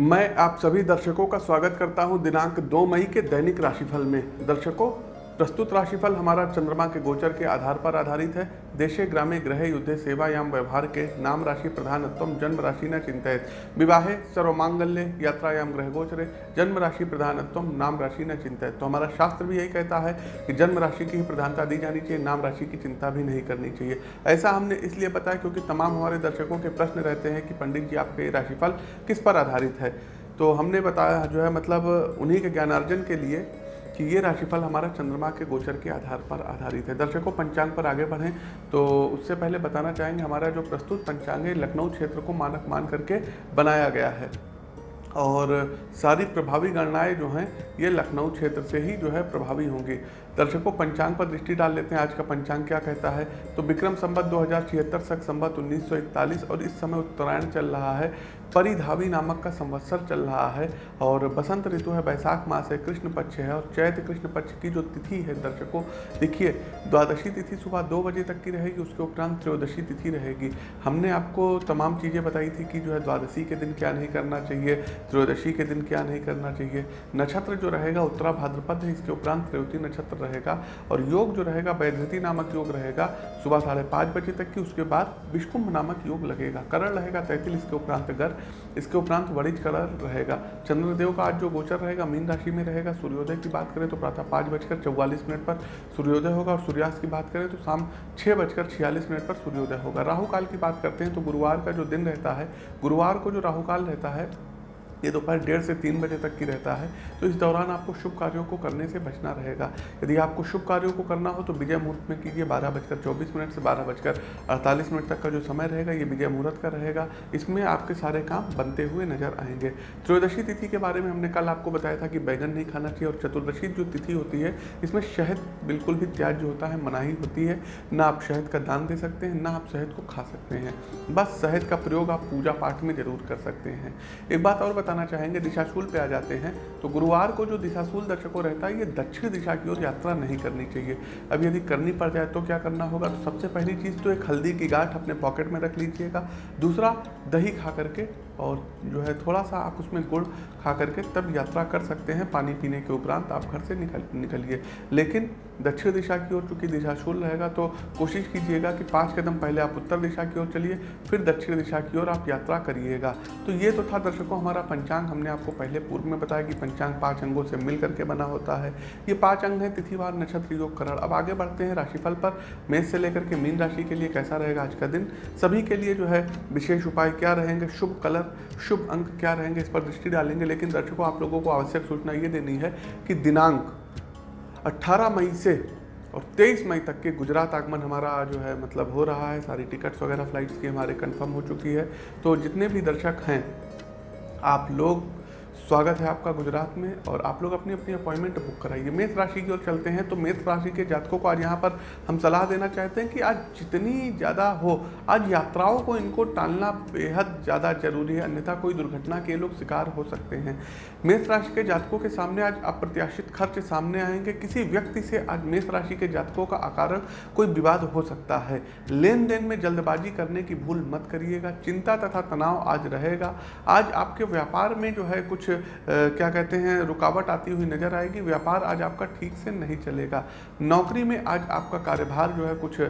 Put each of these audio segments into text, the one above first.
मैं आप सभी दर्शकों का स्वागत करता हूँ दिनांक 2 मई के दैनिक राशिफल में। दर्शकों प्रस्तुत राशिफल हमारा चंद्रमा के गोचर के आधार पर आधारित है। देशे, ग्रामे ग्रह युद्धे, सेवायाम, व्यवहार के नाम राशि प्रधानत्व जन्म राशि न चिंतित। विवाहे, सर्वमांगल्य, यात्रायाम ग्रह गोचरे, जन्म राशि प्रधानत्व नाम राशि न चिंतित। तो हमारा शास्त्र भी यही कहता है कि जन्म राशि की ही प्रधानता दी जानी चाहिए, नाम राशि की चिंता भी नहीं करनी चाहिए। ऐसा हमने इसलिए बताया क्योंकि तमाम हमारे दर्शकों के प्रश्न रहते हैं कि पंडित जी, आपके राशिफल किस पर आधारित है? तो हमने बताया जो है मतलब उन्हीं के ज्ञानार्जन के लिए कि ये राशिफल हमारा चंद्रमा के गोचर के आधार पर आधारित है। दर्शकों, पंचांग पर आगे बढ़ें। तो उससे पहले बताना चाहेंगे, हमारा जो प्रस्तुत पंचांग है, लखनऊ क्षेत्र को मानक मान करके बनाया गया है। और सारी प्रभावी गणनाएँ जो हैं, ये लखनऊ क्षेत्र से ही जो है प्रभावी होंगी। दर्शकों पंचांग पर दृष्टि डाल लेते हैं। आज का पंचांग क्या कहता है? तो विक्रम संबत दो हज़ार सख संबत उन्नीस और इस समय उत्तरायण चल रहा है। परिधावी नामक का संवत्सर चल रहा है और बसंत ऋतु है, बैसाख मास है, कृष्ण पक्ष है और चैत्र कृष्ण पक्ष की जो तिथि है दर्शकों, देखिए, द्वादशी तिथि सुबह दो बजे तक की रहेगी, उसके उपरांत त्रयोदशी तिथि रहेगी। हमने आपको तमाम चीज़ें बताई थी कि जो है द्वादशी के दिन क्या नहीं करना चाहिए, त्रयोदशी के दिन क्या नहीं करना चाहिए। नक्षत्र जो रहेगा उत्तरा भाद्रपद है, इसके उपरांत त्रयोती नक्षत्र रहेगा और योग जो रहेगा, वैधृति नामक योग रहेगा, सुबह साढ़े पाँच बजे तक की उसके बाद विष्कुंभ नामक योग लगेगा। करण रहेगा तैतिल इसके उपरांत गर, इसके उपरांत वरिज कलर रहेगा। चंद्रदेव का आज जो गोचर रहेगा, मीन राशि में रहेगा। सूर्योदय की बात करें तो प्रातः पाँच बजकर चौवालीस मिनट पर सूर्योदय होगा और सूर्यास्त की बात करें तो शाम छः बजकर छियालीस मिनट पर सूर्योदय होगा। राहु काल की बात करते हैं तो गुरुवार का जो दिन रहता है, गुरुवार को जो राहु काल रहता है ये दोपहर डेढ़ से तीन बजे तक की रहता है तो इस दौरान आपको शुभ कार्यों को करने से बचना रहेगा। यदि आपको शुभ कार्यों को करना हो तो विजय मुहूर्त में कीजिए, बारह बजकर चौबीस मिनट से बारह बजकर अड़तालीस मिनट तक का जो समय रहेगा, ये विजय मुहूर्त का रहेगा। इसमें आपके सारे काम बनते हुए नज़र आएँगे। त्रयोदशी तिथि के बारे में हमने कल आपको बताया था कि बैगन नहीं खाना चाहिए, और चतुर्दशी जो तिथि होती है, इसमें शहद बिल्कुल भी त्याज्य होता है, मनाही होती है। ना आप शहद का दान दे सकते हैं, ना आप शहद को खा सकते हैं। बस शहद का प्रयोग आप पूजा पाठ में ज़रूर कर सकते हैं। एक बात और बताना चाहेंगे, दिशाशूल पे आ जाते हैं। तो गुरुवार को जो दिशाशूल दर्शकों रहता है, ये दक्षिण दिशा की ओर यात्रा नहीं करनी चाहिए। अब यदि करनी पड़ जाए तो क्या करना होगा? तो सबसे पहली चीज़ तो एक हल्दी की गांठ अपने पॉकेट में रख लीजिएगा। दूसरा, दही खा करके और जो है थोड़ा सा आप उसमें गुड़ खा करके तब यात्रा कर सकते हैं। पानी पीने के उपरांत आप घर से निकल, निकलिए। लेकिन दक्षिण दिशा की ओर चूँकि दिशाशूल रहेगा तो कोशिश कीजिएगा कि पाँच कदम पहले आप उत्तर दिशा की ओर चलिए, फिर दक्षिण दिशा की ओर आप यात्रा करिएगा। तो ये तो था दर्शकों, हमारा पंचांग हमने आपको पहले पूर्व में बताया कि पंचांग पाँच अंगों से मिल करके बना होता है। ये पाँच अंग हैं, तिथिवार, नक्षत्र, योग, करण। अब आगे बढ़ते हैं राशिफल पर। मेष से लेकर के मीन राशि के लिए कैसा रहेगा आज का दिन? सभी के लिए जो है विशेष उपाय क्या रहेंगे? शुभ कलर शुभ अंक क्या रहेंगे इस पर दृष्टि डालेंगे, लेकिन दर्शकों, आप लोगों को आवश्यक सूचना ये देनी है कि दिनांक 18 मई से और 23 मई तक के गुजरात आगमन हमारा जो है मतलब हो रहा है। सारी टिकट्स वगैरह, फ्लाइट्स की हमारे कंफर्म हो चुकी है। तो जितने भी दर्शक हैं, आप लोग स्वागत है आपका गुजरात में और आप लोग अपनी अपनी अपॉइंटमेंट बुक कराइए। मेष राशि की ओर चलते हैं तो मेष राशि के जातकों को आज यहाँ पर हम सलाह देना चाहते हैं कि आज जितनी ज़्यादा हो, आज यात्राओं को इनको टालना बेहद ज़्यादा ज़रूरी है, अन्यथा कोई दुर्घटना के लोग शिकार हो सकते हैं। मेष राशि के जातकों के सामने आज अप्रत्याशित खर्च सामने आएँगे। किसी व्यक्ति से आज मेष राशि के जातकों का आकार कोई विवाद हो सकता है। लेन देन में जल्दबाजी करने की भूल मत करिएगा। चिंता तथा तनाव आज रहेगा। आज आपके व्यापार में जो है कुछ क्या कहते हैं, रुकावट आती हुई नज़र आएगी। व्यापार आज आपका ठीक से नहीं चलेगा। नौकरी में आज आपका कार्यभार जो है कुछ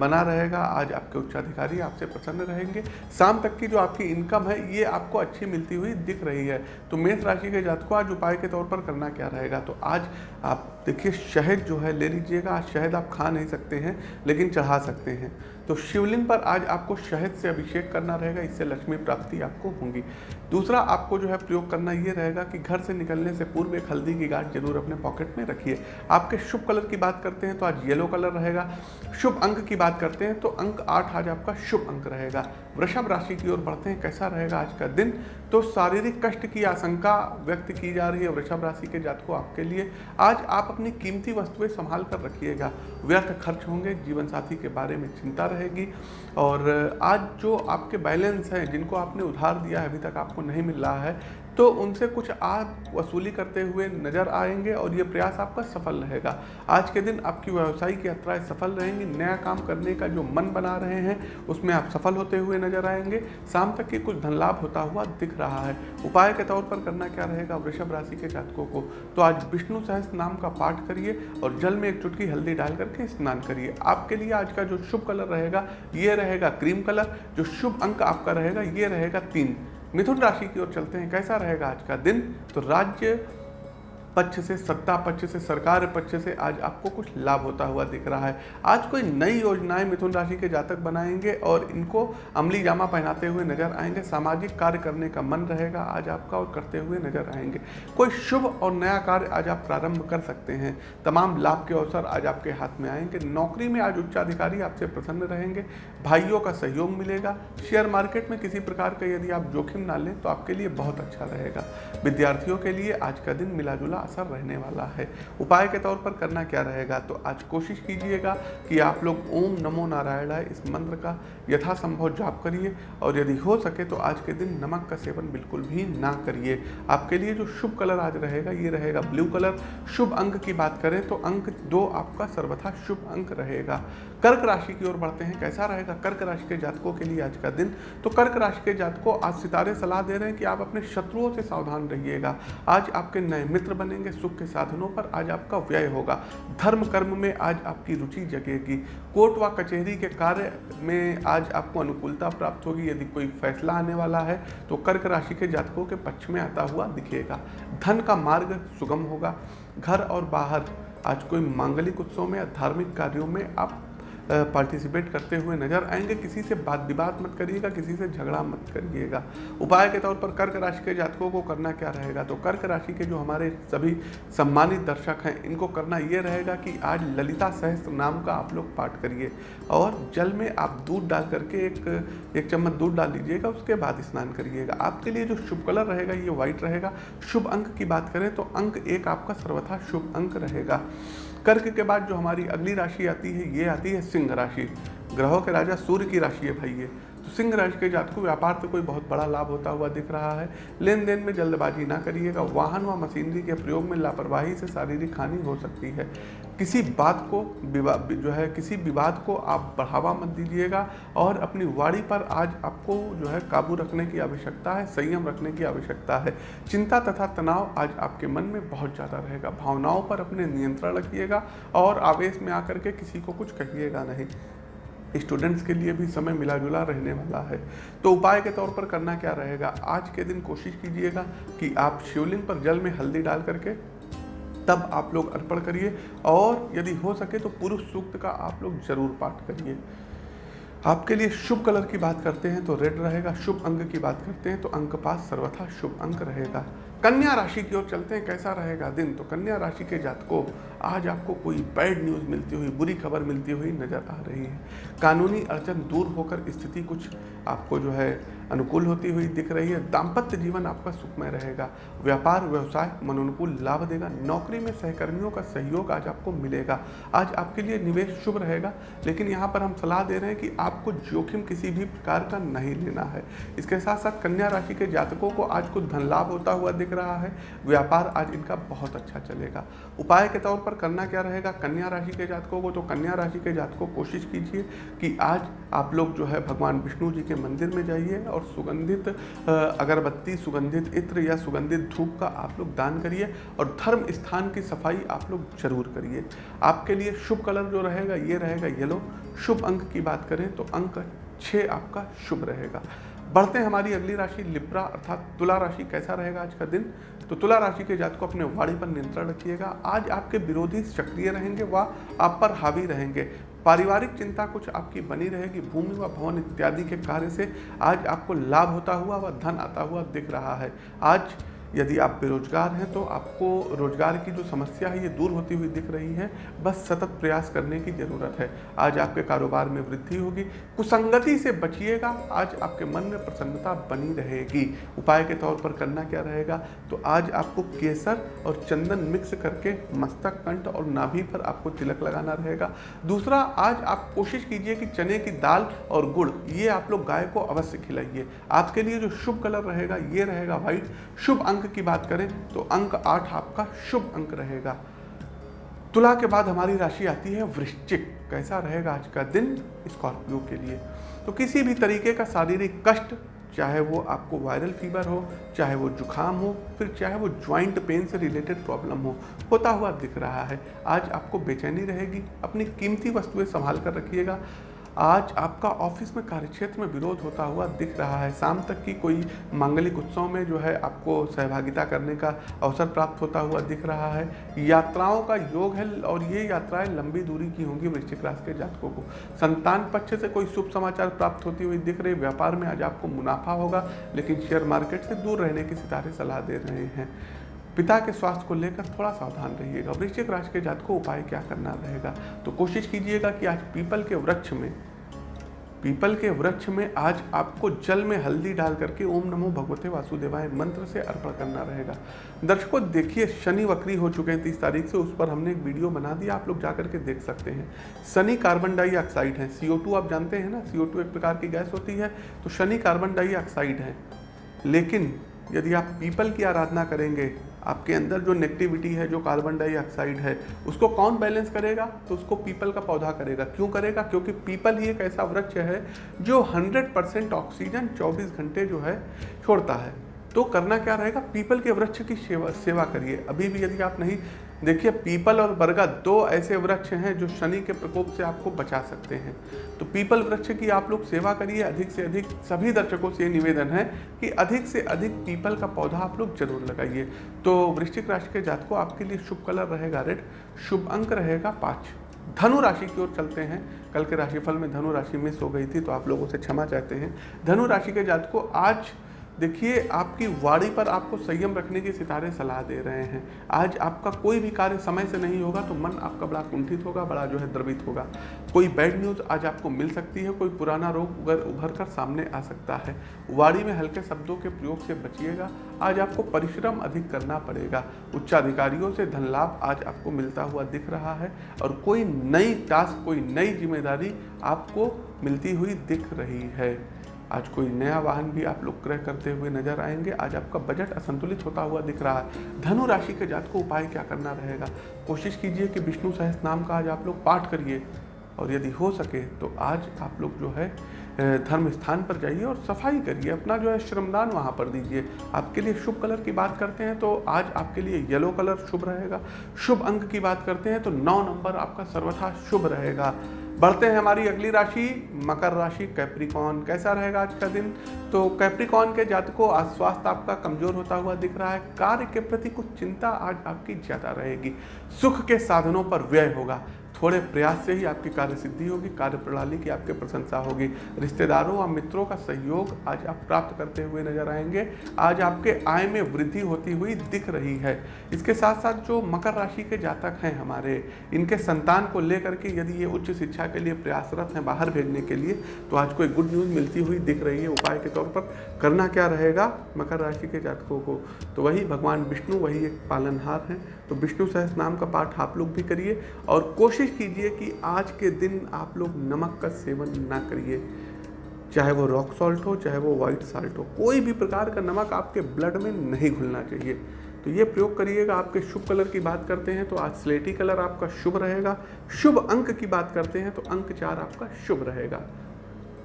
बना रहेगा। आज आपके उच्चाधिकारी आपसे प्रसन्न रहेंगे। शाम तक की जो आपकी इनकम है, ये आपको अच्छी मिलती हुई दिख रही है। तो मेष राशि के जात को आज उपाय के तौर पर करना क्या रहेगा? तो आज आप देखिए, शहद जो है ले लीजिएगा। आज शहद आप खा नहीं सकते हैं, लेकिन चढ़ा सकते हैं। तो शिवलिंग पर आज आपको शहद से अभिषेक करना रहेगा, इससे लक्ष्मी प्राप्ति आपको होंगी। दूसरा, आपको जो है प्रयोग करना ये रहेगा कि घर से निकलने से पूर्व एक हल्दी की गांठ ज़रूर अपने पॉकेट में रखिए। आपके शुभ कलर की बात करते हैं तो आज येलो कलर रहेगा। शुभ अंक की बात करते हैं तो अंक आठ आज आपका शुभ अंक रहेगा। वृषभ राशि की ओर बढ़ते हैं, कैसा रहेगा आज का दिन? तो शारीरिक कष्ट की आशंका व्यक्त की जा रही है वृषभ राशि के जातकों आपके लिए। आज आप अपनी कीमती वस्तुएँ संभाल कर रखिएगा। व्यर्थ खर्च होंगे जीवन साथी के बारे में चिंता रहेगी। और आज जो आपके बैलेंस हैं, जिनको आपने उधार दिया है, अभी तक आपको नहीं मिल रहा है तो उनसे कुछ आप वसूली करते हुए नज़र आएँगे और ये प्रयास आपका सफल रहेगा। आज के दिन आपकी व्यवसायिक यात्राएँ सफल रहेंगी, नया काम करने का जो मन बना रहे हैं, उसमें आप सफल होते हुए नज़र आएँगे। शाम तक की कुछ धन लाभ होता हुआ दिख रहा है। उपाय के तौर पर करना क्या रहेगा वृषभ राशि के जातकों को? तो आज विष्णु सहस्त्र नाम का पाठ करिए और जल में एक चुटकी हल्दी डाल करके स्नान करिए। आपके लिए आज का जो शुभ कलर रहेगा, ये रहेगा क्रीम कलर। जो शुभ अंक आपका रहेगा, ये रहेगा तीन। मिथुन राशि की ओर चलते हैं। कैसा रहेगा आज का दिन? तो राज्य पक्ष से सत्ता पक्ष से सरकार पक्ष से आज आपको कुछ लाभ होता हुआ दिख रहा है। आज कोई नई योजनाएँ मिथुन राशि के जातक बनाएँगे और इनको अमली जामा पहनाते हुए नज़र आएँगे। सामाजिक कार्य करने का मन रहेगा आज आपका और करते हुए नज़र आएँगे। कोई शुभ और नया कार्य आज आप प्रारंभ कर सकते हैं। तमाम लाभ के अवसर आज आपके हाथ में आएँगे। नौकरी में आज उच्चाधिकारी आपसे प्रसन्न रहेंगे। भाइयों का सहयोग मिलेगा। शेयर मार्केट में किसी प्रकार का यदि आप जोखिम ना लें तो आपके लिए बहुत अच्छा रहेगा। विद्यार्थियों के लिए आज का दिन मिला जुला असर रहने वाला है। उपाय के तौर पर करना क्या रहेगा? तो आज कोशिश कीजिएगा कि आप लोग ओम नमो नारायण इस मंत्र का यथासंभव जाप करिए और यदि हो सके तो आज के दिन नमक का सेवन बिल्कुल भी ना करिए। आपके लिए जो शुभ कलर आज रहेगा, ये रहेगा ब्लू कलर। शुभ अंक की बात करें तो अंक दो आपका सर्वथा शुभ अंक रहेगा। कर्क राशि की ओर बढ़ते हैं, कैसा रहेगा? कर्क राशि के जातकों के लिए आज का दिन। तो कर्क राशि के जातकों आज सितारे सलाह दे रहे हैं कि आप अपने शत्रुओं से सावधान रहिएगा। आज आपके नए मित्र बनेंगे, सुख के साधनों पर आज आपका व्यय होगा। धर्म कर्म में आज आपकी रुचि जगेगी। कोर्ट व कचहरी के कार्य में आज आपको अनुकूलता प्राप्त होगी। यदि कोई फैसला आने वाला है तो कर्क राशि के जातकों के पक्ष में आता हुआ दिखेगा। धन का मार्ग सुगम होगा। घर और बाहर आज कोई मांगलिक उत्सव में या धार्मिक कार्यों में आप पार्टिसिपेट करते हुए नज़र आएँगे। किसी से बात विवाद मत करिएगा, किसी से झगड़ा मत करिएगा। उपाय के तौर पर कर्क राशि के जातकों को करना क्या रहेगा? तो कर्क राशि के जो हमारे सभी सम्मानित दर्शक हैं, इनको करना ये रहेगा कि आज ललिता सहस्त्र नाम का आप लोग पाठ करिए और जल में आप दूध डाल करके एक एक चम्मच दूध डाल लीजिएगा उसके बाद स्नान करिएगा। आपके लिए जो शुभ कलर रहेगा, ये व्हाइट रहेगा। शुभ अंक की बात करें तो अंक एक आपका सर्वथा शुभ अंक रहेगा। कर्क के बाद जो हमारी अगली राशि आती है, ये आती है सिंह राशि। ग्रहों के राजा सूर्य की राशि है भाई ये। तो सिंह राशि के जात को व्यापार से कोई बहुत बड़ा लाभ होता हुआ दिख रहा है। लेन देन में जल्दबाजी ना करिएगा। वाहन व मशीनरी के प्रयोग में लापरवाही से शारीरिक हानि हो सकती है। किसी बात को जो है, किसी विवाद को आप बढ़ावा मत दीजिएगा और अपनी वाड़ी पर आज आपको जो है काबू रखने की आवश्यकता है, संयम रखने की आवश्यकता है। चिंता तथा तनाव आज आपके मन में बहुत ज़्यादा रहेगा। भावनाओं पर अपने नियंत्रण रखिएगा और आवेश में आकर के किसी को कुछ कहिएगा नहीं। स्टूडेंट्स के लिए भी समय मिला जुला रहने वाला है। तो उपाय के तौर पर करना क्या रहेगा? आज के दिन कोशिश कीजिएगा कि आप शिवलिंग पर जल में हल्दी डाल करके तब आप लोग अर्पण करिए और यदि हो सके तो पुरुष सूक्त का आप लोग ज़रूर पाठ करिए। आपके लिए शुभ कलर की बात करते हैं तो रेड रहेगा, शुभ अंक की बात करते हैं तो अंक पास सर्वथा शुभ अंक रहेगा। कन्या राशि की ओर चलते हैं, कैसा रहेगा दिन? तो कन्या राशि के जातकों, आज आपको कोई बैड न्यूज़ मिलती हुई, बुरी खबर मिलती हुई नज़र आ रही है। कानूनी अड़चन दूर होकर स्थिति कुछ आपको जो है अनुकूल होती हुई दिख रही है। दाम्पत्य जीवन आपका सुखमय रहेगा। व्यापार, व्यवसाय, मनोनुकूल लाभ देगा। नौकरी में सहकर्मियों का सहयोग आज आपको मिलेगा। आज आपके लिए निवेश शुभ रहेगा, लेकिन यहाँ पर हम सलाह दे रहे हैं कि आपको जोखिम किसी भी प्रकार का नहीं लेना है। इसके साथ साथ कन्या राशि के जातकों को आज कुछ धन लाभ होता हुआ दिख रहा है। व्यापार आज इनका बहुत अच्छा चलेगा। उपाय के तौर पर करना क्या रहेगा? कन्या राशि के जातकों को तो कन्या राशि के जातकों कोशिश कीजिए कि आज आप लोग जो है भगवान विष्णु जी के मंदिर में जाइए और सुगंधित अगरबत्ती, सुगंधित इत्र या सुगंधित धूप का आप लोग दान करिए और धर्म स्थान की सफ़ाई आप लोग ज़रूर करिए। आपके लिए शुभ कलर जो रहेगा, ये रहेगा येलो। शुभ अंक की बात करें तो अंक छः आपका शुभ रहेगा। बढ़ते हमारी अगली राशि, लिप्रा अर्थात तुला राशि कैसा रहेगा आज का दिन? तो तुला राशि के जात को अपने वाणी पर नियंत्रण रखिएगा। आज आपके विरोधी सक्रिय रहेंगे व आप पर हावी रहेंगे। पारिवारिक चिंता कुछ आपकी बनी रहेगी, भूमि व भवन इत्यादि के कार्य से आज आपको लाभ होता हुआ व धन आता हुआ दिख रहा है। आज यदि आप बेरोजगार हैं तो आपको रोज़गार की जो समस्या है, ये दूर होती हुई दिख रही है। बस सतत प्रयास करने की ज़रूरत है। आज आपके कारोबार में वृद्धि होगी। कुसंगति से बचिएगा। आज आपके मन में प्रसन्नता बनी रहेगी। उपाय के तौर पर करना क्या रहेगा? तो आज आपको केसर और चंदन मिक्स करके मस्तक, कंठ और नाभि पर आपको तिलक लगाना रहेगा। दूसरा, आज आप कोशिश कीजिए कि चने की दाल और गुड़, ये आप लोग गाय को अवश्य खिलाइए। आपके लिए जो शुभ कलर रहेगा, ये रहेगा व्हाइट। शुभ की बात करें तो अंक आठ आपका शुभ अंक रहेगा। तुला के बाद हमारी राशि आती है वृश्चिक। कैसा रहेगा आज का दिन स्कॉर्पियो के लिए? तो किसी भी तरीके का शारीरिक कष्ट, चाहे वो आपको वायरल फीवर हो, चाहे वो जुखाम हो, फिर चाहे वो ज्वाइंट पेन से रिलेटेड प्रॉब्लम हो, होता हुआ दिख रहा है। आज आपको बेचैनी रहेगी, अपनी कीमती वस्तुएँ संभाल कर रखिएगा। आज आपका ऑफ़िस में कार्यक्षेत्र में विरोध होता हुआ दिख रहा है। शाम तक की कोई मांगलिक उत्सव में जो है आपको सहभागिता करने का अवसर प्राप्त होता हुआ दिख रहा है। यात्राओं का योग है और ये यात्राएँ लंबी दूरी की होंगी वृश्चिक राशि के जातकों को। संतान पक्ष से कोई शुभ समाचार प्राप्त होती हुई दिख रही। व्यापार में आज आपको मुनाफा होगा, लेकिन शेयर मार्केट से दूर रहने की सितारे सलाह दे रहे हैं। पिता के स्वास्थ्य को लेकर थोड़ा सावधान रहिएगा। वृश्चिक राशि के जात को उपाय क्या करना रहेगा? तो कोशिश कीजिएगा कि आज पीपल के वृक्ष में, पीपल के वृक्ष में आज आपको जल में हल्दी डाल करके ओम नमो भगवते वासुदेवाय मंत्र से अर्पण करना रहेगा। दर्शकों, देखिए, शनि वक्री हो चुके हैं तीस तारीख से, उस पर हमने एक वीडियो बना दिया, आप लोग जा करके देख सकते हैं। शनि कार्बन डाइऑक्साइड है सी आप जानते हैं ना सी एक प्रकार की गैस होती है तो शनि कार्बन डाइऑक्साइड है। लेकिन यदि आप पीपल की आराधना करेंगे, आपके अंदर जो नेगेटिविटी है, जो कार्बन डाइऑक्साइड है, उसको कौन बैलेंस करेगा? तो उसको पीपल का पौधा करेगा। क्यों करेगा? क्योंकि पीपल ही एक ऐसा वृक्ष है जो 100 परसेंट ऑक्सीजन 24 घंटे जो है, छोड़ता है। तो करना क्या रहेगा? पीपल के वृक्ष की सेवा सेवा करिए। अभी भी यदि आप नहीं देखिए, पीपल और बरगद दो ऐसे वृक्ष हैं जो शनि के प्रकोप से आपको बचा सकते हैं। तो पीपल वृक्ष की आप लोग सेवा करिए, अधिक से अधिक सभी दर्शकों से निवेदन है कि अधिक से अधिक पीपल का पौधा आप लोग ज़रूर लगाइए। तो वृश्चिक राशि के जात को आपके लिए शुभ कलर रहेगा रेड, शुभ अंक रहेगा पाँच। धनु राशि की ओर चलते हैं। कल के राशिफल में धनु राशि मिस हो गई थी तो आप लोगों से क्षमा चाहते हैं। धनु राशि के जात को आज देखिए, आपकी वाड़ी पर आपको संयम रखने की सितारे सलाह दे रहे हैं। आज आपका कोई भी कार्य समय से नहीं होगा तो मन आपका बड़ा कुंठित होगा, बड़ा जो है द्रवित होगा। कोई बैड न्यूज़ आज आपको मिल सकती है, कोई पुराना रोग उगर उभर कर सामने आ सकता है। वाड़ी में हल्के शब्दों के प्रयोग से बचिएगा। आज आपको परिश्रम अधिक करना पड़ेगा। उच्चाधिकारियों से धन लाभ आज आपको मिलता हुआ दिख रहा है और कोई नई टास्क कोई नई ज़िम्मेदारी आपको मिलती हुई दिख रही है। आज कोई नया वाहन भी आप लोग क्रय करते हुए नज़र आएँगे। आज आपका बजट असंतुलित होता हुआ दिख रहा है। धनु राशि के जात को उपाय क्या करना रहेगा? कोशिश कीजिए कि विष्णु सहस नाम का आज आप लोग पाठ करिए। और यदि हो सके तो आज आप लोग जो है धर्म स्थान पर जाइए और सफ़ाई करिए। अपना जो है श्रमदान वहाँ पर दीजिए। आपके लिए शुभ कलर की बात करते हैं तो आज आपके लिए येलो कलर शुभ रहेगा। शुभ अंक की बात करते हैं तो नौ नंबर आपका सर्वथा शुभ रहेगा। बढ़ते हैं हमारी अगली राशि, मकर राशि कैप्रिकॉन कैसा रहेगा आज का दिन? तो कैप्रिकॉन के जातकों, आज स्वास्थ्य आपका कमज़ोर होता हुआ दिख रहा है। कार्य के प्रति कुछ चिंता आज आपकी ज़्यादा रहेगी। सुख के साधनों पर व्यय होगा। थोड़े प्रयास से ही आपकी कार्य सिद्धि होगी कार्य प्रणाली की आपके प्रशंसा होगी। रिश्तेदारों और मित्रों का सहयोग आज आप प्राप्त करते हुए नज़र आएँगे। आज आपके आय में वृद्धि होती हुई दिख रही है। इसके साथ साथ जो मकर राशि के जातक हैं हमारे, इनके संतान को लेकर के यदि ये उच्च शिक्षा के लिए प्रयासरत हैं बाहर भेजने के लिए तो आज कोई गुड न्यूज़ मिलती हुई दिख रही है। उपाय के तौर पर करना क्या रहेगा मकर राशि के जातकों को? तो वही भगवान विष्णु, वही एक पालनहार हैं। तो विष्णु सहस नाम का पाठ आप लोग भी करिए और कोशिश कीजिए कि आज के दिन आप लोग नमक का सेवन ना करिए। चाहे वो रॉक सॉल्ट हो, चाहे वो वाइट साल्ट हो, कोई भी प्रकार का नमक आपके ब्लड में नहीं घुलना चाहिए। तो ये प्रयोग करिएगा, आपके शुभ कलर की बात करते हैं तो आज स्लेटी कलर आपका शुभ रहेगा। शुभ अंक की बात करते हैं तो अंक चार आपका शुभ रहेगा।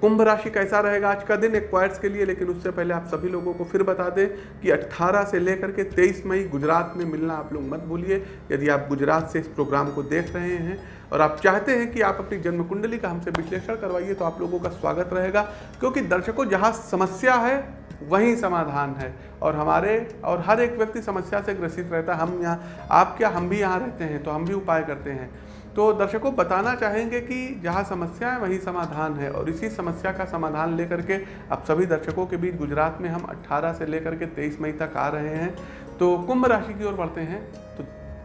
कुंभ राशि कैसा रहेगा? आज का दिन एक्वायर्स के लिए, लेकिन उससे पहले आप सभी लोगों को फिर बता दें कि 18 से लेकर के 23 मई गुजरात में मिलना आप लोग मत भूलिए। यदि आप गुजरात से इस प्रोग्राम को देख रहे हैं और आप चाहते हैं कि आप अपनी जन्म कुंडली का हमसे विश्लेषण करवाइए तो आप लोगों का स्वागत रहेगा। क्योंकि दर्शकों, जहाँ समस्या है, वही समाधान है। और हमारे और हर एक व्यक्ति समस्या से ग्रसित रहता है। हम यहाँ, आप क्या, हम भी यहाँ रहते हैं तो हम भी उपाय करते हैं। तो दर्शकों बताना चाहेंगे कि जहाँ समस्या है, वहीं समाधान है और इसी समस्या का समाधान लेकर के अब सभी दर्शकों के बीच गुजरात में हम 18 से लेकर के 23 मई तक आ रहे हैं। तो कुंभ राशि की ओर बढ़ते हैं।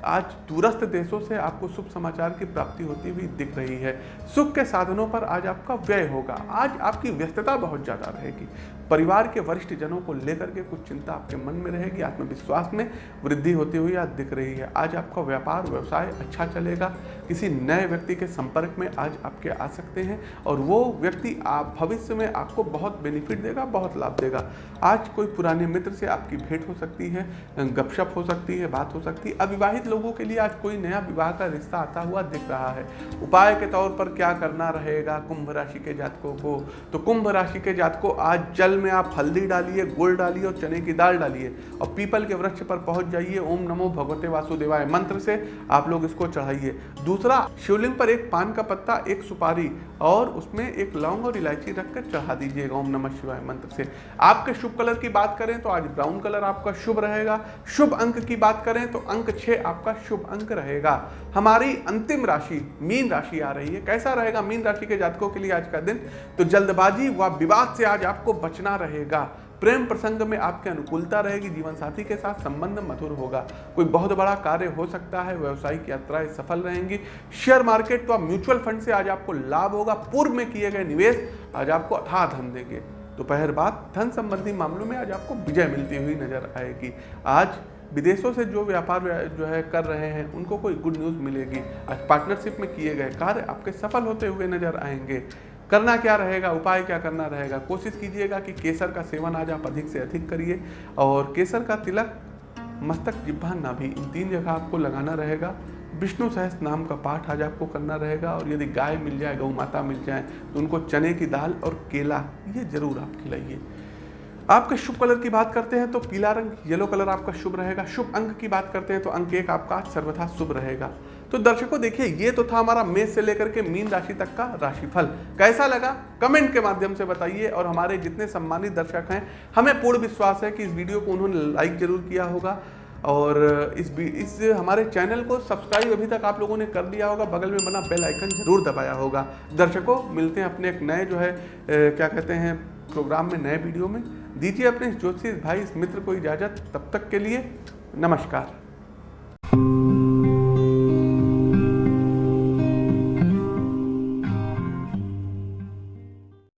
आज दूरस्थ देशों से आपको शुभ समाचार की प्राप्ति होती हुई दिख रही है। सुख के साधनों पर आज आपका व्यय होगा। आज आपकी व्यस्तता बहुत ज़्यादा रहेगी। परिवार के वरिष्ठ जनों को लेकर के कुछ चिंता आपके मन में रहेगी, आत्मविश्वास में वृद्धि होती हुई आज दिख रही है। आज आपका व्यापार, व्यवसाय अच्छा चलेगा। किसी नए व्यक्ति के संपर्क में आज आपके आ सकते हैं और वो व्यक्ति आप, भविष्य में आपको बहुत बेनिफिट देगा, बहुत लाभ देगा। आज कोई पुराने मित्र से आपकी भेंट हो सकती है, गपशप हो सकती है, बात हो सकती है। अविवाहित लोगों के लिए आज कोई नया विवाह का रिश्ता आता हुआ दिख रहा है। उपाय के तौर पर क्या करना रहेगा कुंभ राशि के जातकों को? तो कुंभ राशि के जातकों, आज जल में आप हल्दी डालिए, गुड़ डालिए और चने की दाल डालिए और पीपल के वृक्ष पर पहुँच जाइए। ओम नमो भगवते वासुदेवाय मंत्र से आप लोग इसको चढ़ाइए। दूसरा, शिवलिंग पर एक पान का पत्ता, एक सुपारी और उसमें एक लौंग और इलायची रखकर चढ़ा दीजिएगा। ओम नमः शिवाय मंत्र से। आपके शुभ कलर की बात करें तो आज ब्राउन कलर आपका शुभ रहेगा। शुभ अंक की बात करें तो अंक छः आपका शुभ अंक रहेगा। हमारी अंतिम राशि, मीन राशि आ रही है। कैसा रहेगा मीन राशि के जातकों के लिए आज का दिन? तो जल्दबाजी व विवाद से आज आपको बचना रहेगा। प्रेम प्रसंग में आपकी अनुकूलता रहेगी, जीवन साथी के साथ संबंध मधुर होगा। कोई बहुत बड़ा कार्य हो सकता है व्यवसायिक यात्राएँ सफल रहेंगी। शेयर मार्केट तो म्यूचुअल फंड से आज आपको लाभ होगा। पूर्व में किए गए निवेश आज आपको अथाह धन देंगे। दोपहर बाद धन संबंधी मामलों में आज आपको विजय मिलती हुई नज़र आएगी। आज विदेशों से जो व्यापार जो है कर रहे हैं, उनको कोई गुड न्यूज़ मिलेगी। आज पार्टनरशिप में किए गए कार्य आपके सफल होते हुए नज़र आएँगे। करना क्या रहेगा, उपाय क्या करना रहेगा? कोशिश कीजिएगा कि केसर का सेवन आज आप अधिक से अधिक करिए और केसर का तिलक, मस्तक जिब्भा नाभि इन तीन जगह आपको लगाना रहेगा। विष्णु सहस नाम का पाठ आज आपको करना रहेगा और यदि गाय मिल जाए, गौ माता मिल जाए तो उनको चने की दाल और केला, ये ज़रूर आप खिलाइए। आपके शुभ कलर की बात करते हैं तो पीला रंग येलो कलर आपका शुभ रहेगा। शुभ अंक की बात करते हैं तो अंक एक आपका सर्वथा शुभ रहेगा। तो दर्शकों देखिए ये तो था हमारा मेष से लेकर के मीन राशि तक का राशिफल। कैसा लगा? कमेंट के माध्यम से बताइए और हमारे जितने सम्मानित दर्शक हैं हमें पूर्ण विश्वास है कि इस वीडियो को उन्होंने लाइक ज़रूर किया होगा और इस इस हमारे चैनल को सब्सक्राइब अभी तक आप लोगों ने कर दिया होगा। बगल में बना बेल आइकन ज़रूर दबाया होगा। दर्शकों मिलते हैं अपने एक नए जो है ए, क्या कहते हैं प्रोग्राम में नए वीडियो में। दीजिए अपने ज्योतिष भाई इस मित्र को इजाज़त तब तक के लिए। नमस्कार।